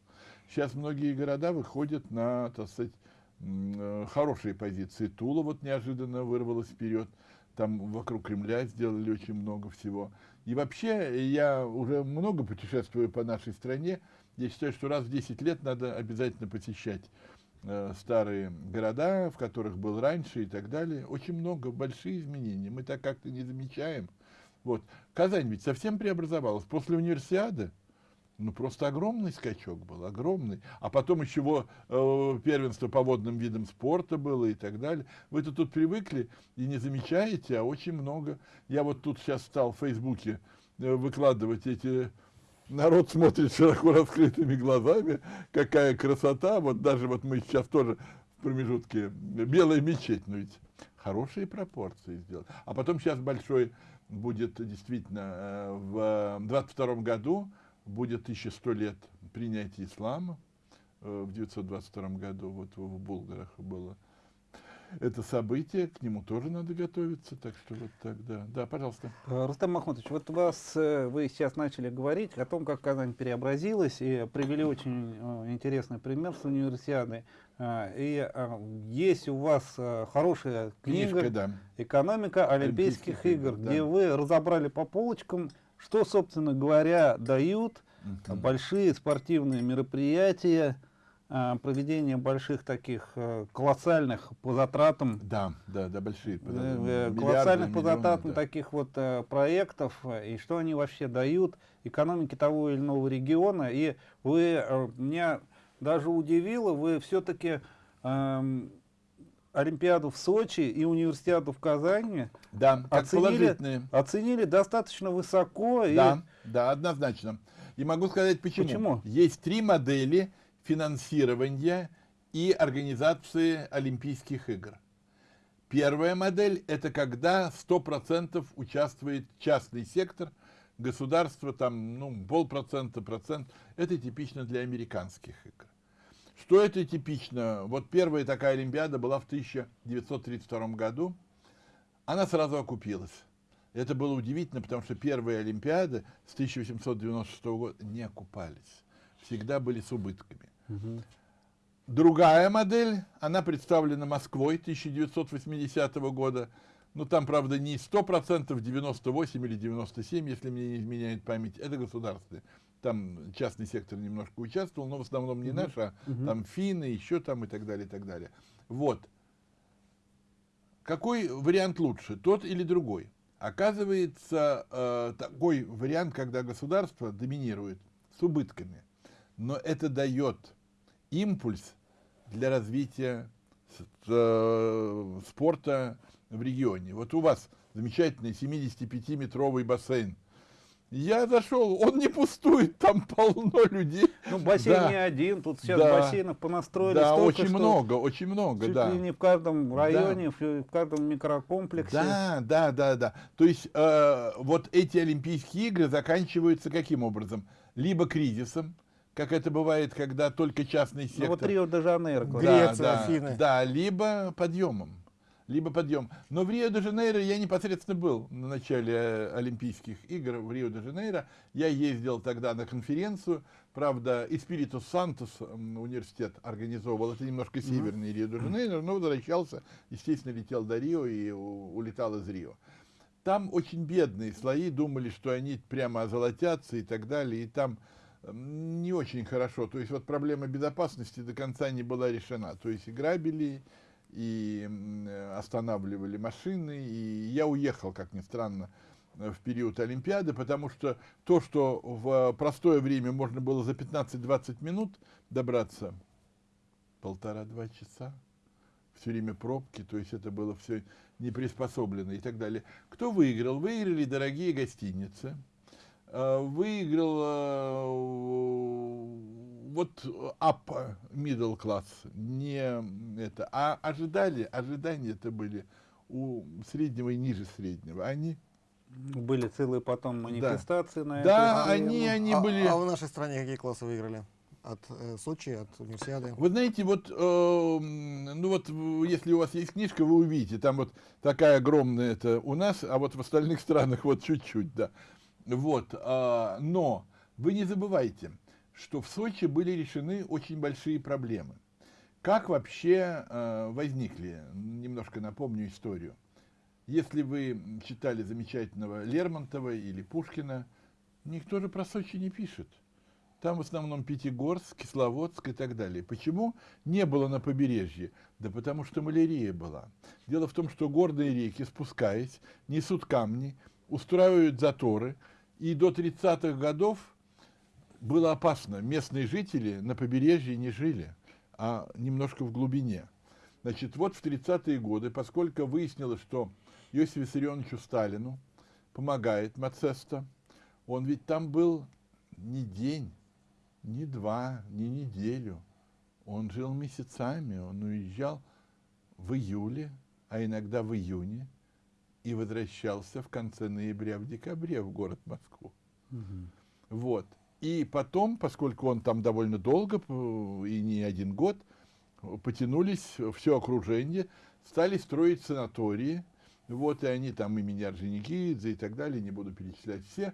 Сейчас многие города выходят на, так сказать, э, хорошие позиции. Тула вот неожиданно вырвалась вперед. Там вокруг Кремля сделали очень много всего. И вообще, я уже много путешествую по нашей стране. Я считаю, что раз в 10 лет надо обязательно посещать э, старые города, в которых был раньше и так далее. Очень много, большие изменения. Мы так как-то не замечаем. Вот. Казань ведь совсем преобразовалась. После универсиады, ну, просто огромный скачок был, огромный. А потом еще э, первенство по водным видам спорта было и так далее. Вы-то тут привыкли и не замечаете, а очень много. Я вот тут сейчас стал в Фейсбуке э, выкладывать эти... Народ смотрит широко раскрытыми глазами, какая красота. Вот даже вот мы сейчас тоже в промежутке белая мечеть, но ведь хорошие пропорции сделать. А потом сейчас большой будет действительно э, в 22 году будет 1100 лет принятия ислама. Э, В 922 году вот в Булгарах было это событие, к нему тоже надо готовиться, так что вот так, да. Пожалуйста. Э, Рустам Махмутович, вот у вас, э, вы сейчас начали говорить о том, как Казань преобразилась, и привели очень э, интересный пример с универсиадой. Э, И есть у вас хорошая книга Книжка, да. «Экономика Олимпийских, Олимпийских игр», да. где вы разобрали по полочкам, что, собственно говоря, дают Мгм. большие спортивные мероприятия, проведение больших таких э, колоссальных по затратам Да, да, да, большие. э, миллиарды, э, колоссальных по затратам да. таких вот э, проектов, э, и что они вообще дают экономике того или иного региона. И вы, э, меня даже удивило, вы все-таки Олимпиаду в Сочи и универсиаду в Казани Да, оценили, оценили достаточно высоко. и- Да, да, однозначно. И могу сказать почему. Почему? Есть три модели финансирования и организации Олимпийских игр. Первая модель – это когда 100% участвует частный сектор, государство там, ну, полпроцента, процент. Это типично для американских игр. Что это типично? Вот первая такая Олимпиада была в 1932 году. Она сразу окупилась. Это было удивительно, потому что первые Олимпиады с 1896 года не окупались. Всегда были с убытками. Мгм. Другая модель, она представлена Москвой 1980 года. Ну, там, правда, не 100%, 98 или 97, если мне не изменяет память. Это государственные. Там частный сектор немножко участвовал, но в основном не наш, а Мгм. там финны, еще там и так далее, и так далее. Вот. Какой вариант лучше, тот или другой? Оказывается, э, такой вариант, когда государство доминирует с убытками, но это дает импульс для развития э, спорта в регионе. Вот у вас замечательный 75-метровый бассейн. Я зашел, он не пустует, там полно людей. Ну, бассейн Да. не один, тут сейчас Да. бассейнов понастроили Да, столько, очень что много, очень много, чуть да. ли не в каждом районе, в, в каждом микрокомплексе. Да, да, да, да. То есть э, вот эти Олимпийские игры заканчиваются каким образом? Либо кризисом, как это бывает, когда только частный Ну, сектор. вот Рио-де-Жанейро. Греция, да, Афины. Да, либо подъемом. Либо подъем. Но в Рио-де-Жанейро я непосредственно был на начале э, Олимпийских игр в Рио-де-Жанейро. Я ездил тогда на конференцию. Правда, Испириту Сантос университет организовывал. Это немножко северный Рио-де-Жанейро, но возвращался, естественно, летел до Рио и улетал из Рио. Там очень бедные слои, думали, что они прямо озолотятся и так далее. И там не очень хорошо. То есть вот проблема безопасности до конца не была решена. То есть и грабили, и э, останавливали машины. И я уехал, как ни странно, э, в период Олимпиады, потому что то, что в простое время можно было за 15-20 минут добраться, полтора-два часа, все время пробки, то есть это было все не приспособлено и так далее. Кто выиграл? Выиграли дорогие гостиницы, выиграл э, вот up middle class, не это, а ожидали, ожидания это были у среднего и ниже среднего. Они, Были целые потом манифестации на да, эту они, тему. они а, были... а в нашей стране какие классы выиграли? От э, Сочи, от Универсиады? Вы знаете, вот, э, ну вот, если у вас есть книжка, вы увидите, там вот такая огромная это у нас, а вот в остальных странах вот чуть-чуть, да. Вот, а, но вы не забывайте, что в Сочи были решены очень большие проблемы. Как вообще э, возникли? Немножко напомню историю. Если вы читали замечательного Лермонтова или Пушкина, никто же про Сочи не пишет. Там в основном Пятигорск, Кисловодск и так далее. Почему не было на побережье? Да потому что малярия была. Дело в том, что горные реки, спускаясь, несут камни, устраивают заторы, и до 30-х годов было опасно. Местные жители на побережье не жили, а немножко в глубине. Значит, вот в 30-е годы, поскольку выяснилось, что Иосифу Виссарионовичу Сталину помогает Мацеста, он ведь там был не день, не два, не неделю. Он жил месяцами, он уезжал в июле, а иногда в июне, и возвращался в конце ноября, в декабре в город Москву. Мгм. Вот. И потом, поскольку он там довольно долго, п- и не один год, потянулись все окружение, стали строить санатории. Вот, и они там имени Орджоникидзе и так далее, не буду перечислять все,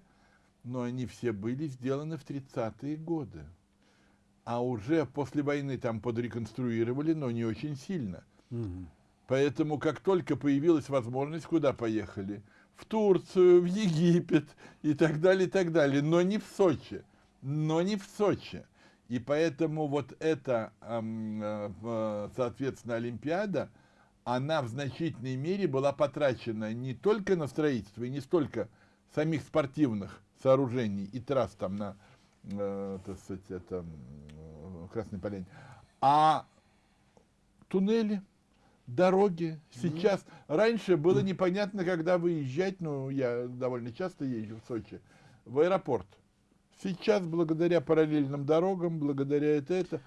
но они все были сделаны в 30-е годы. А уже после войны там подреконструировали, но не очень сильно. Мгм. Поэтому, как только появилась возможность, куда поехали? В Турцию, в Египет и так далее, и так далее. Но не в Сочи. Но не в Сочи. И поэтому вот эта, э, соответственно, Олимпиада, она в значительной мере была потрачена не только на строительство, и не столько самих спортивных сооружений и трасс там на, э, так сказать, это, э, Красной Поляне, а туннели, дороги. Сейчас, раньше было непонятно, когда выезжать, ну, я довольно часто езжу в Сочи, в аэропорт. Сейчас, благодаря параллельным дорогам, благодаря это, это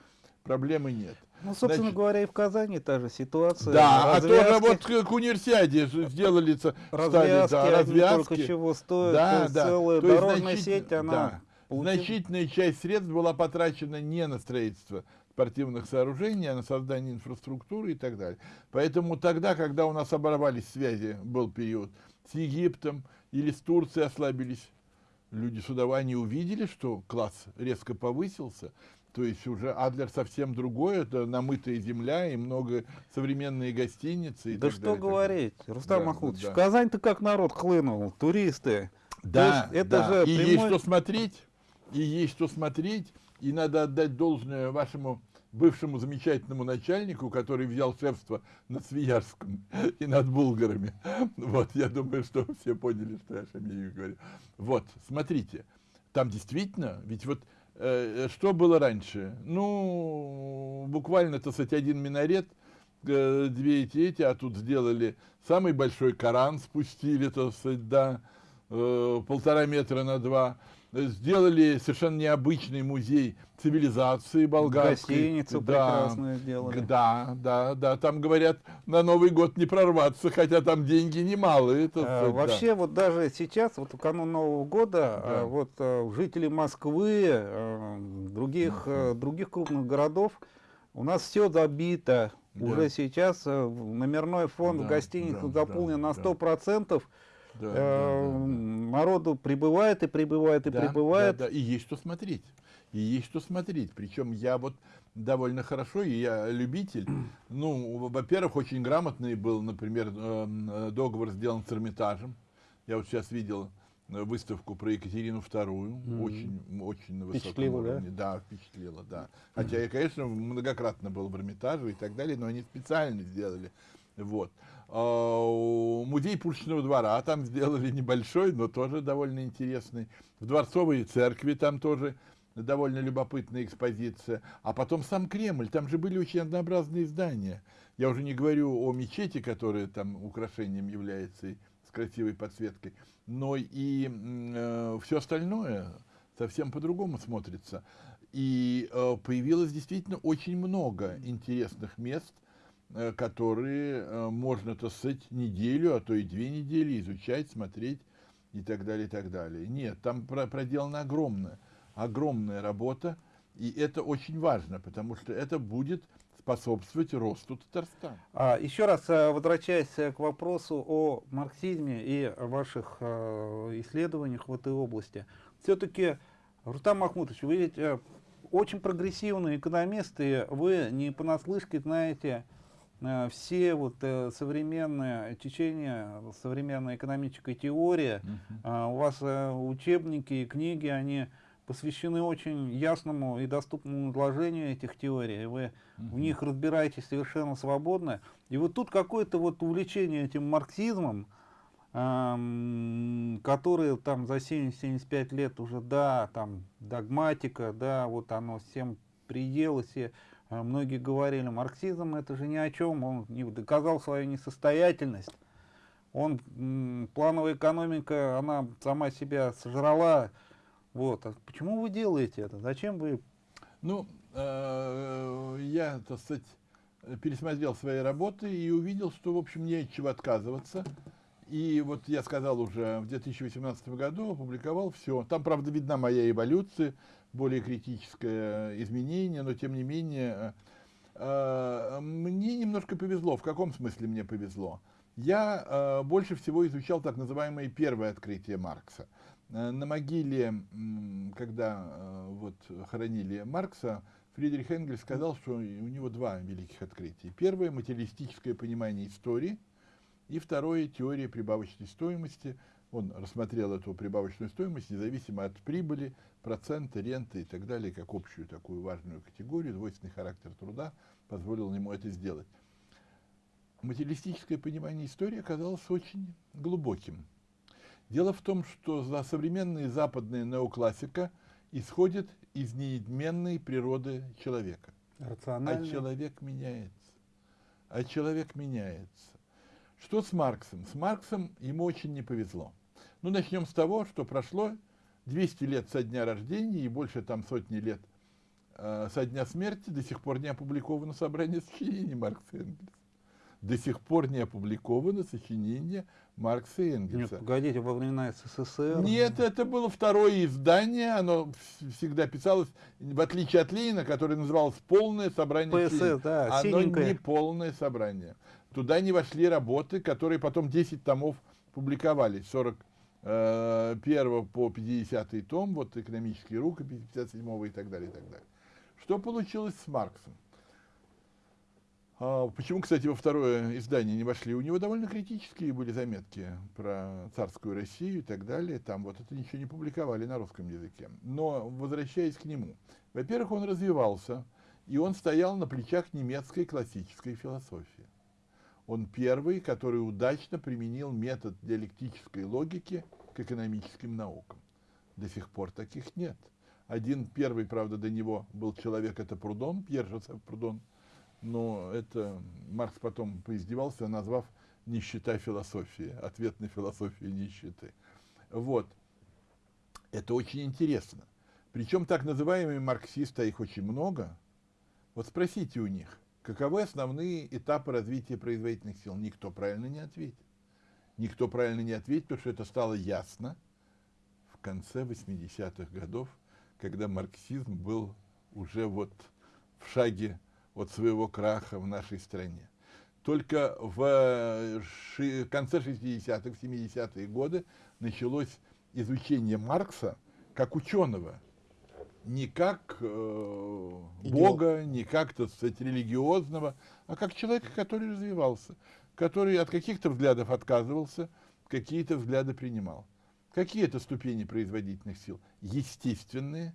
проблемы нет. Ну, собственно Значит- говоря, и в Казани та же ситуация. Да, а тоже Развязки- вот к, универсиаде сделали, ц- стали, развязки, да, развязки. только чего стоят, Да, да. целая То дорожная значит- сеть, она да. Значительная часть средств была потрачена не на строительство спортивных сооружений, а на создание инфраструктуры и так далее. Поэтому тогда, когда у нас оборвались связи, был период с Египтом или с Турцией ослабились, люди с удовольствием увидели, что класс резко повысился, то есть уже Адлер совсем другой, это намытая земля и много современные гостиницы. И Да так что далее. говорить, Рустам Да, Махмутович, да. в Казань-то как народ хлынул, туристы. Да, есть это да. же и прямой- есть что смотреть, и есть что смотреть, и надо отдать должное вашему бывшему замечательному начальнику, который взял шефство над Свиярском и над булгарами. Вот, я думаю, что все поняли, что я Шамилю говорю. Вот, смотрите, там действительно, ведь вот э, что было раньше? Ну, буквально, так сказать, один минарет, э, две эти эти, а тут сделали самый большой Коран, спустили, так сказать, да, э, полтора метра на два. Сделали совершенно необычный музей цивилизации болгарской. Гостиницу да, прекрасную сделали. Да, да, да. Там говорят, на Новый год не прорваться, хотя там деньги немалые. Это, А, да. Вообще, вот даже сейчас, вот в канун Нового года, Да. а, вот а, жители Москвы, других, а, других крупных городов, у нас все забито. Да. Уже сейчас номерной фонд Да, в гостиницах да, заполнен да, на да. 100%. Да, да, Э, да, да. Народу прибывает и прибывает и Да, прибывает. да, да, и есть что смотреть. И есть что смотреть. Причем я вот довольно хорошо, и я любитель. Ну, во- во-первых, очень грамотный был, например, эм, э, договор сделан с Эрмитажем. Я вот сейчас видел э, выставку про Екатерину II, очень, очень на высоком Впечатлило, да? уровне. Да, впечатлило, да. Хотя я, конечно, многократно был в Эрмитаже и так далее, но они специально сделали. Вот. А, Музей Пушечного двора там сделали небольшой, но тоже довольно интересный. В Дворцовой церкви там тоже довольно любопытная экспозиция. А потом сам Кремль, там же были очень однообразные здания. Я уже не говорю о мечети, которая там украшением является с красивой подсветкой, но и все остальное совсем по-другому смотрится. И э, появилось действительно очень много интересных мест, э, которые э, можно, так сказать, неделю, а то и две недели изучать, смотреть и так далее, и так далее. Нет, там про- проделана огромная, огромная работа, и это очень важно, потому что это будет способствовать росту Татарстана. А, еще раз э, возвращаясь э, к вопросу о марксизме и о ваших э, исследованиях в этой области. Все-таки, Рустам Махмутович, вы ведь э, очень прогрессивный экономист, и вы не понаслышке знаете э, все вот э, современные течения, современная экономическая теория. А, у вас э, учебники и книги, они посвящены очень ясному и доступному изложению этих теорий. Вы в них разбираетесь совершенно свободно. И вот тут какое-то вот увлечение этим марксизмом, ам, которое там за 70-75 лет уже, да, там догматика, да, вот оно всем приелось, и многие говорили, марксизм это же ни о чем, он не доказал свою несостоятельность. Он, плановая экономика, она сама себя сожрала. Вот. А почему вы делаете это? Зачем вы Ну, э, я, так сказать, пересмотрел свои работы и увидел, что, в общем, не от чего отказываться. И вот я сказал уже, в 2018 году опубликовал все. Там, правда, видна моя эволюция, более критическое изменение, но, тем не менее, э, мне немножко повезло. В каком смысле мне повезло? Я э, больше всего изучал так называемое первое открытие Маркса. Э, На могиле, когда э, вот хоронили Маркса, Фридрих Энгельс сказал, что у него два великих открытия. Первое – материалистическое понимание истории, и второе – теория прибавочной стоимости. Он рассмотрел эту прибавочную стоимость независимо от прибыли, процента, ренты и так далее, как общую такую важную категорию. Двойственный характер труда позволил ему это сделать. Материалистическое понимание истории оказалось очень глубоким. Дело в том, что за современная западная неоклассика исходит из неизменной природы человека. А человек меняется. А человек меняется. Что с Марксом? С Марксом ему очень не повезло. Ну, начнем с того, что прошло 200 лет со дня рождения и больше там сотни лет э, со дня смерти, до сих пор не опубликовано собрание сочинений Маркса и Энгельса. До сих пор не опубликовано сочинение Маркса и Нет, погодите, во времена СССР. Нет, это было второе издание, оно вс- всегда писалось, в отличие от Ленина, которое называлось «Полное собрание ПСС, членов». да, Оно синенькое. не полное собрание. Туда не вошли работы, которые потом 10 томов публиковались, 41 по 50 том, вот экономические рукописи 57 и так далее, и так далее. Что получилось с Марксом? А, Почему, кстати, во второе издание не вошли? У него довольно критические были заметки про царскую Россию и так далее. Там вот это ничего не публиковали на русском языке. Но, возвращаясь к нему, во-первых, он развивался, и он стоял на плечах немецкой классической философии. Он первый, который удачно применил метод диалектической логики к экономическим наукам. До сих пор таких нет. Один первый, правда, до него был человек, это Прудон, Пьер Жозеф Прудон, но это Маркс потом поиздевался, назвав «нищета философии», ответ на философию нищеты. Вот. Это очень интересно. Причем так называемые марксисты, а их очень много, вот спросите у них, каковы основные этапы развития производительных сил? Никто правильно не ответит. Никто правильно не ответит, потому что это стало ясно в конце 80-х годов, когда марксизм был уже вот в шаге от своего краха в нашей стране. Только в конце 60-х, 70-е годы началось изучение Маркса как ученого, не как э, Бога, не как, так сказать, религиозного, а как человека, который развивался, который от каких-то взглядов отказывался, какие-то взгляды принимал. Какие это ступени производительных сил? Естественные,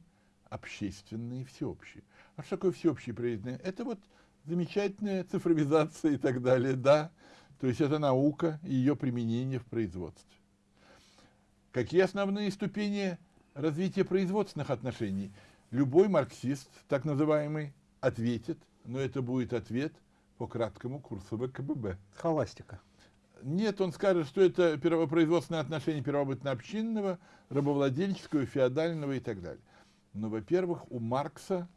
общественные, всеобщие. А что такое всеобщие производительные? Это вот замечательная цифровизация и так далее, да. То есть это наука и ее применение в производстве. Какие основные ступени развития производственных отношений? Любой марксист, так называемый, ответит, но это будет ответ по краткому курсу ВКББ. Холастика. Нет, он скажет, что это первопроизводственные отношения первобытно-общинного, рабовладельческого, феодального и так далее. Но, во-первых, у Маркса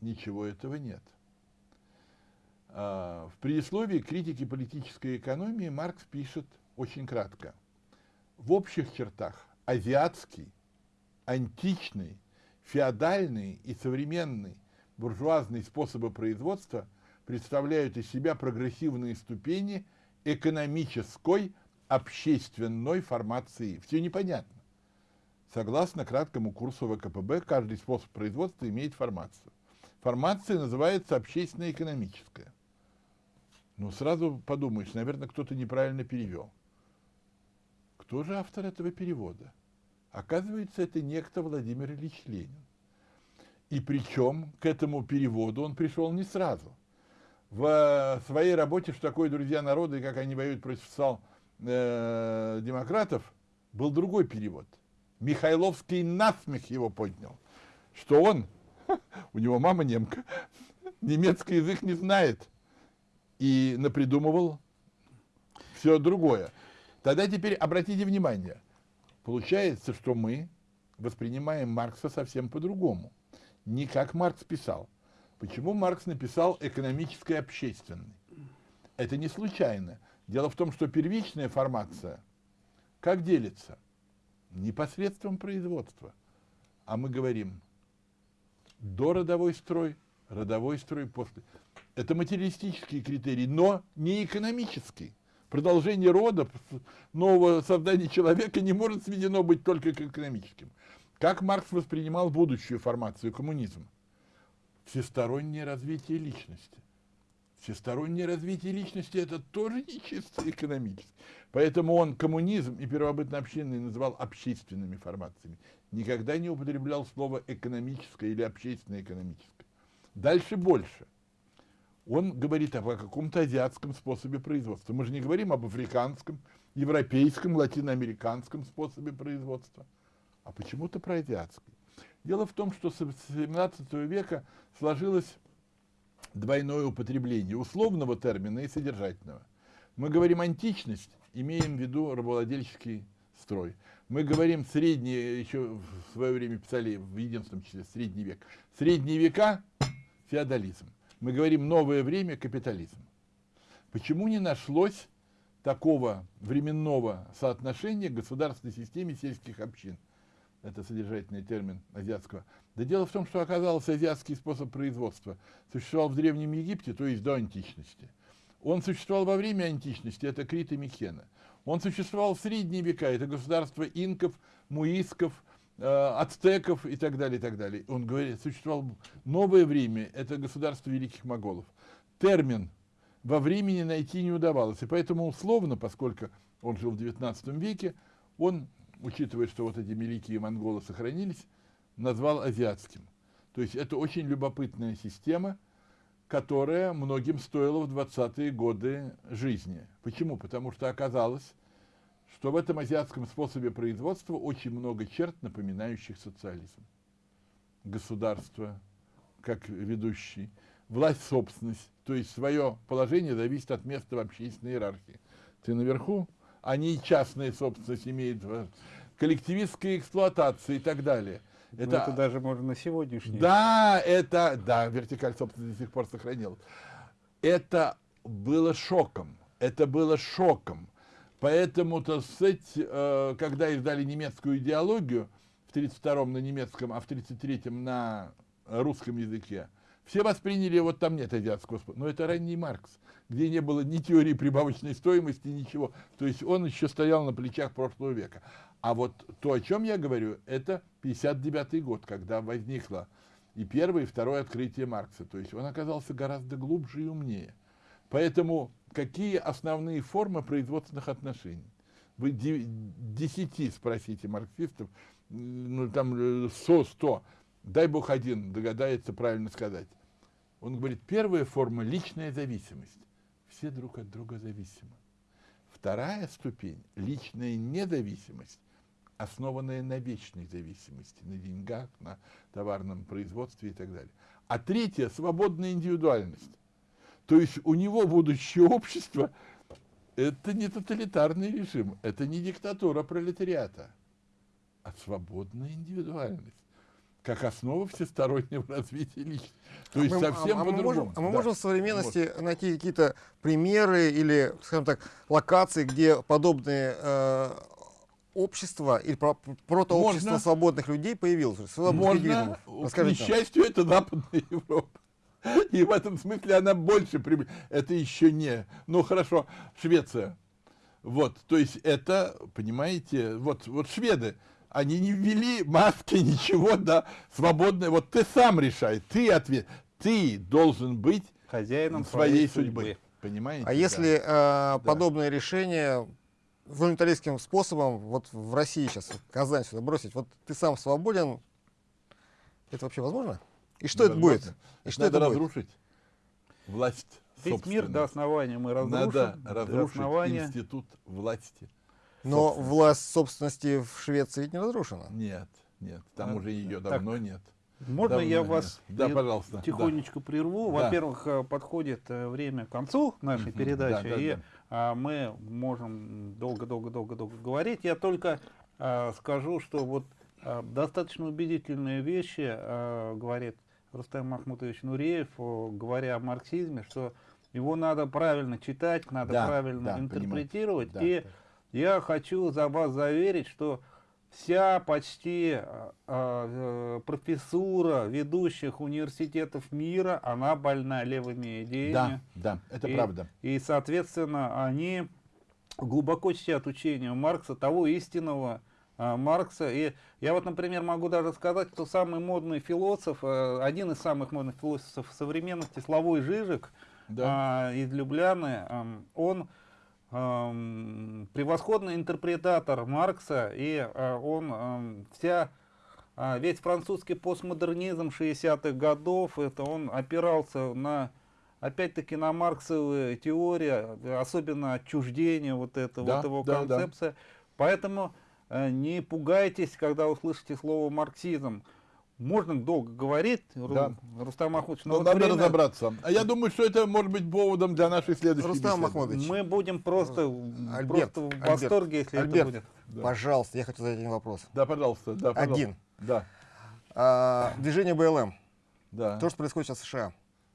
ничего этого нет. А, в предисловии критики политической экономии Маркс пишет очень кратко. В общих чертах азиатский, античный, феодальный и современный буржуазные способы производства представляют из себя прогрессивные ступени экономической, общественной формации. Все непонятно. Согласно краткому курсу ВКПБ, каждый способ производства имеет формацию. Формация называется общественно-экономическая. Ну, сразу подумаешь, наверное, кто-то неправильно перевел. Кто же автор этого перевода? Оказывается, это некто Владимир Ильич Ленин. И причем к этому переводу он пришел не сразу. В своей работе «Что такое друзья народа» и как они воюют против сал э, демократов был другой перевод. Михайловский насмех его поднял, что он, у него мама немка, немецкий язык не знает – и напридумывал все другое. Тогда теперь обратите внимание, получается, что мы воспринимаем Маркса совсем по-другому. Не как Маркс писал. Почему Маркс написал экономическое общественный? Это не случайно. Дело в том, что первичная формация как делится? Непосредством производства. А мы говорим до родовой строй, родовой строй после. Это материалистический критерий, но не экономический. Продолжение рода, нового создания человека не может сведено быть только к экономическим. Как Маркс воспринимал будущую формацию коммунизма? Всестороннее развитие личности. Всестороннее развитие личности – это тоже не чисто экономически. Поэтому он коммунизм и первобытно-общинный называл общественными формациями. Никогда не употреблял слово экономическое или общественно-экономическое. Дальше больше он говорит о каком-то азиатском способе производства. Мы же не говорим об африканском, европейском, латиноамериканском способе производства, а почему-то про азиатский. Дело в том, что с 17 века сложилось двойное употребление условного термина и содержательного. Мы говорим античность, имеем в виду рабовладельческий строй. Мы говорим средние, еще в свое время писали в единственном числе средний век. Средние века – феодализм мы говорим новое время капитализм. Почему не нашлось такого временного соотношения государственной системе сельских общин? Это содержательный термин азиатского. Да дело в том, что оказался азиатский способ производства существовал в Древнем Египте, то есть до античности. Он существовал во время античности, это Крит и Микена. Он существовал в средние века, это государство инков, муисков, ацтеков и так далее, и так далее. Он говорит, существовало новое время, это государство великих моголов. Термин во времени найти не удавалось, и поэтому условно, поскольку он жил в XIX веке, он, учитывая, что вот эти великие монголы сохранились, назвал азиатским. То есть это очень любопытная система, которая многим стоила в 20-е годы жизни. Почему? Потому что оказалось, что в этом азиатском способе производства очень много черт, напоминающих социализм. Государство, как ведущий, власть, собственность, то есть свое положение зависит от места в общественной иерархии. Ты наверху, они частная собственность имеют коллективистской эксплуатации и так далее. Это, ну, это даже можно на сегодняшний. Да, это, да, вертикаль, собственно, до сих пор сохранил. Это было шоком. Это было шоком. Поэтому, то сказать, э, когда издали немецкую идеологию, в 32-м на немецком, а в 33-м на русском языке, все восприняли, вот там нет азиатского спорта. Но это ранний Маркс, где не было ни теории прибавочной стоимости, ничего. То есть он еще стоял на плечах прошлого века. А вот то, о чем я говорю, это 59 год, когда возникло и первое, и второе открытие Маркса. То есть он оказался гораздо глубже и умнее. Поэтому какие основные формы производственных отношений? Вы десяти спросите марксистов, ну там 100, 100, дай бог один догадается правильно сказать. Он говорит, первая форма – личная зависимость. Все друг от друга зависимы. Вторая ступень – личная независимость, основанная на вечной зависимости, на деньгах, на товарном производстве и так далее. А третья – свободная индивидуальность. То есть у него будущее общество – это не тоталитарный режим, это не диктатура пролетариата, а свободная индивидуальность как основа всестороннего развития личности. То есть мы, совсем а, по-другому. Мы можем, а мы да. можем в современности вот. найти какие-то примеры или, скажем так, локации, где подобные э, общества или про, протообщество Можно. свободных людей появилось? Можно. К несчастью, это Западная Европа. И в этом смысле она больше прибыль. Это еще не... Ну, хорошо, Швеция. Вот, то есть это, понимаете, вот, вот шведы, они не ввели маски, ничего, да, свободное. Вот ты сам решай, ты ответ, ты должен быть хозяином своей, своей судьбы. судьбы. Понимаете? А да. если э, да. подобное решение волонтаристским способом, вот в России сейчас, Казань сюда бросить, вот ты сам свободен, это вообще возможно? И что это будет? И что Надо это разрушить будет? власть Весь мир до основания мы разрушим. Надо разрушить основания... институт власти. Но власть собственности в Швеции ведь не разрушена. Нет, нет, там а, уже ее давно так, нет. Можно давно я вас да, пожалуйста, тихонечко да. прерву? Во-первых, да. Э, подходит э, время к концу нашей передачи, да, да, и да. А, мы можем долго-долго-долго-долго говорить. Я только а, скажу, что вот достаточно убедительные вещи говорит Рустам Махмутович Нуреев, говоря о марксизме, что его надо правильно читать, надо да, правильно да, интерпретировать. Да, и да. я хочу за вас заверить, что вся почти э, э, профессура ведущих университетов мира, она больна левыми идеями. Да, да, это и, правда. И, соответственно, они глубоко чтят учение Маркса, того истинного Маркса. И я вот, например, могу даже сказать, что самый модный философ, э, один из самых модных философов современности, Славой Жижик, да. э, из Любляны, э, он э, превосходный интерпретатор Маркса, и э, он э, вся э, весь французский постмодернизм 60-х годов, это он опирался на опять-таки на марксовые теории, особенно отчуждение вот этого да, вот его да, концепция. Да. Поэтому э, не пугайтесь, когда услышите слово марксизм. Можно долго говорить, да. Рустам Махмудович, но, но вот надо время... разобраться. А я думаю, что это может быть поводом для нашей следующей Рустам Махмудович. Мы будем просто, Альберт, просто в восторге, Альберт, если Альберт, это будет. Да. Пожалуйста, я хочу задать один вопрос. Да, пожалуйста. Да, пожалуйста. Один. Да. А, движение БЛМ. Да. То, что происходит сейчас в США.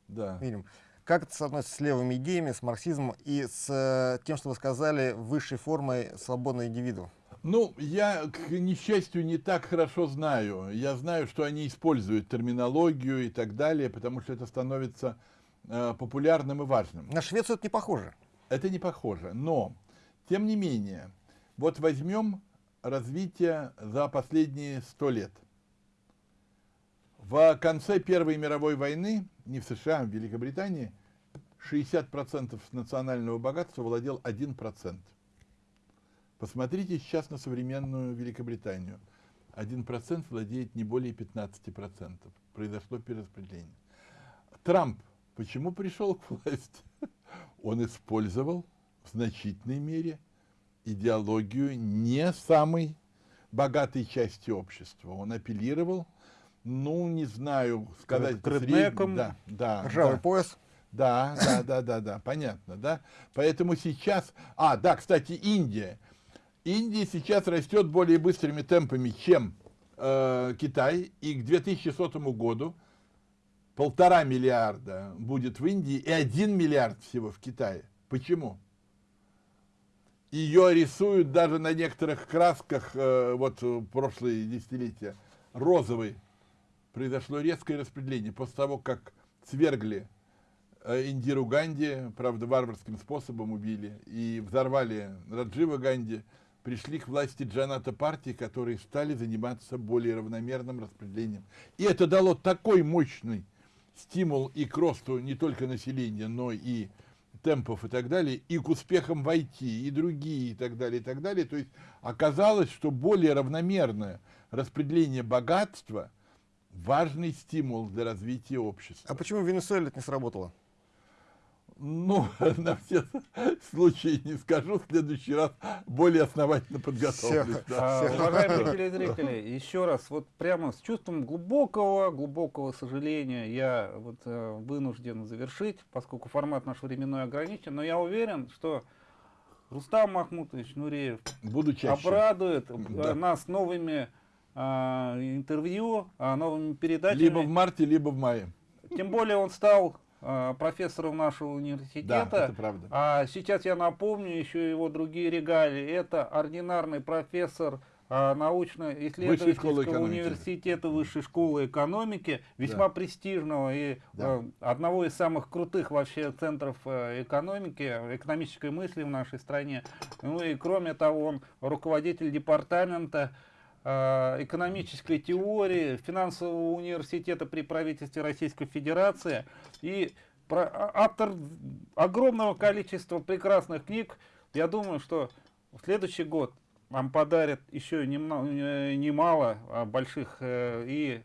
Да. Видим. Как это соотносится с левыми идеями, с марксизмом и с э, тем, что вы сказали, высшей формой свободного индивиду? Ну, я, к несчастью, не так хорошо знаю. Я знаю, что они используют терминологию и так далее, потому что это становится э, популярным и важным. На Швецию это не похоже. Это не похоже, но, тем не менее, вот возьмем развитие за последние сто лет. В конце Первой мировой войны, не в США, а в Великобритании, 60% национального богатства владел 1%. Посмотрите сейчас на современную Великобританию. 1% владеет не более 15%. Произошло перераспределение. Трамп почему пришел к власти? Он использовал в значительной мере идеологию не самой богатой части общества. Он апеллировал, ну, не знаю, сказать... К реднекам, да, да, ржавый да. пояс. Да, да, да, да, да, понятно, да. Поэтому сейчас... А, да, кстати, Индия. Индия сейчас растет более быстрыми темпами, чем э, Китай, и к 2100 году полтора миллиарда будет в Индии и один миллиард всего в Китае. Почему? Ее рисуют даже на некоторых красках, э, вот э, прошлые десятилетия, розовый. Произошло резкое распределение после того, как свергли э, Индиру Ганди, правда, варварским способом убили, и взорвали Раджива Ганди, пришли к власти Джаната партии, которые стали заниматься более равномерным распределением. И это дало такой мощный стимул и к росту не только населения, но и темпов и так далее, и к успехам в IT, и другие, и так далее, и так далее. То есть оказалось, что более равномерное распределение богатства – важный стимул для развития общества. А почему в Венесуэле это не сработало? Ну, на все случаи не скажу, в следующий раз более основательно подготовлюсь. Да. А, уважаемые телезрители, еще раз, вот прямо с чувством глубокого, глубокого сожаления я вот э, вынужден завершить, поскольку формат наш временной ограничен, но я уверен, что Рустам Махмутович Нуреев Буду обрадует э, да. нас новыми а, интервью, а, новыми передачами. Либо в марте, либо в мае. Тем более он стал Э, профессором нашего университета. Да, это правда. А сейчас я напомню еще его другие регалии. Это ординарный профессор а, научно-исследовательского университета Высшей школы экономики, весьма да. престижного и да. э, одного из самых крутых вообще центров э, экономики, экономической мысли в нашей стране. Ну и кроме того, он руководитель департамента Э, экономической теории финансового университета при правительстве Российской Федерации и а, автор огромного количества прекрасных книг. Я думаю, что в следующий год нам подарят еще э, немало а, больших э, и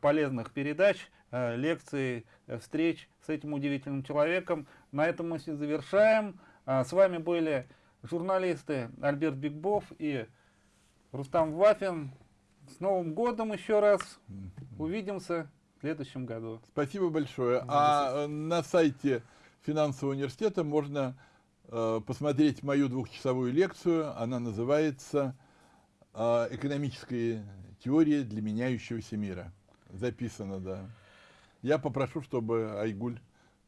полезных передач, лекций, встреч с этим удивительным человеком. На этом мы завершаем. А, с вами были журналисты Альберт Бигбов и Рустам Вафин. С Новым годом еще раз. Увидимся в следующем году. Спасибо большое. А на сайте финансового университета можно э, посмотреть мою двухчасовую лекцию. Она называется э, «Экономическая теория для меняющегося мира». Записано, да. Я попрошу, чтобы Айгуль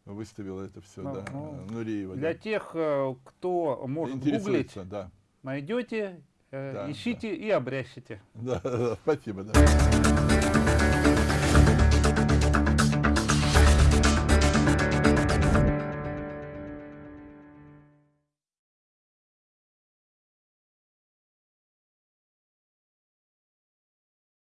выставила это все, ну, да, ну, Нуриева. Для да. тех, э, кто может гуглить, да. найдете Э, да, ищите да. и обрящите. Да, да, спасибо. Да.